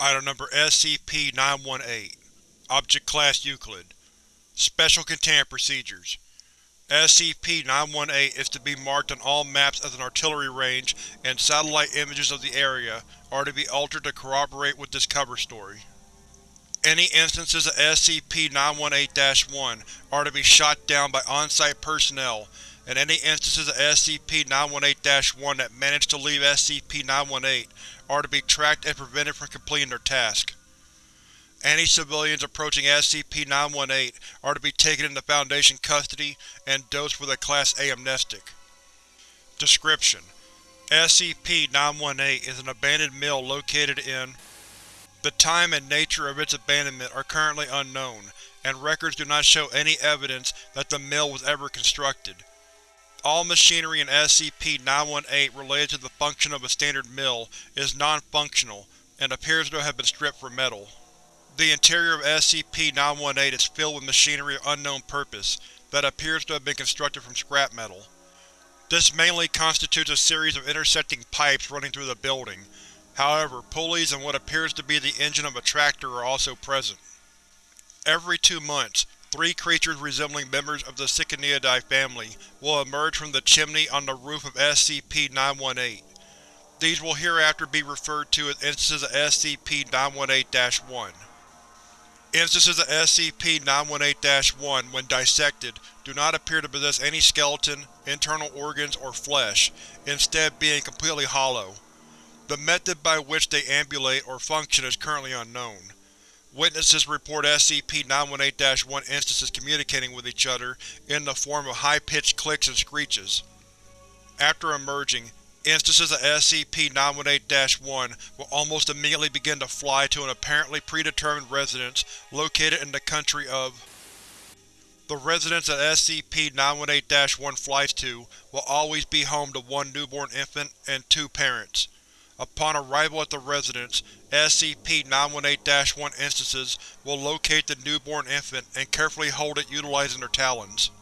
Item Number SCP-918 Object Class Euclid Special Containment Procedures SCP-918 is to be marked on all maps as an artillery range, and satellite images of the area are to be altered to corroborate with this cover story. Any instances of SCP-918-1 are to be shot down by on-site personnel, and any instances of SCP-918-1 that manage to leave SCP-918 are to be tracked and prevented from completing their task. Any civilians approaching SCP-918 are to be taken into Foundation custody and dosed with a Class A amnestic. Description: SCP-918 is an abandoned mill located in The time and nature of its abandonment are currently unknown, and records do not show any evidence that the mill was ever constructed. All machinery in SCP-918 related to the function of a standard mill is non-functional and appears to have been stripped for metal. The interior of SCP-918 is filled with machinery of unknown purpose that appears to have been constructed from scrap metal. This mainly constitutes a series of intersecting pipes running through the building. However, pulleys and what appears to be the engine of a tractor are also present. Every two months, three creatures resembling members of the Ciconiidae family will emerge from the chimney on the roof of SCP-918. These will hereafter be referred to as instances of SCP-918-1. Instances of SCP-918-1, when dissected, do not appear to possess any skeleton, internal organs, or flesh, instead being completely hollow. The method by which they ambulate or function is currently unknown. Witnesses report SCP-918-1 instances communicating with each other in the form of high-pitched clicks and screeches. After emerging, Instances of SCP-918-1 will almost immediately begin to fly to an apparently predetermined residence located in the country of The residence that SCP-918-1 flies to will always be home to one newborn infant and two parents. Upon arrival at the residence, SCP-918-1 instances will locate the newborn infant and carefully hold it utilizing their talons.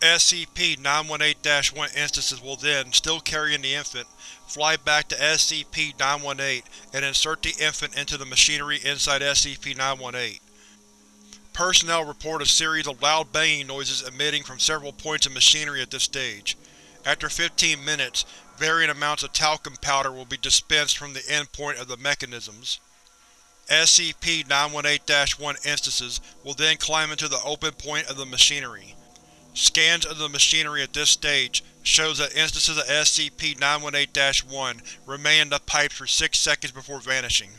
SCP-918-1 instances will then, still carrying the infant, fly back to SCP-918 and insert the infant into the machinery inside SCP-918. Personnel report a series of loud banging noises emitting from several points of machinery at this stage. After 15 minutes, varying amounts of talcum powder will be dispensed from the endpoint of the mechanisms. SCP-918-1 instances will then climb into the open point of the machinery. Scans of the machinery at this stage shows that instances of SCP-918-1 remain in the pipes for six seconds before vanishing.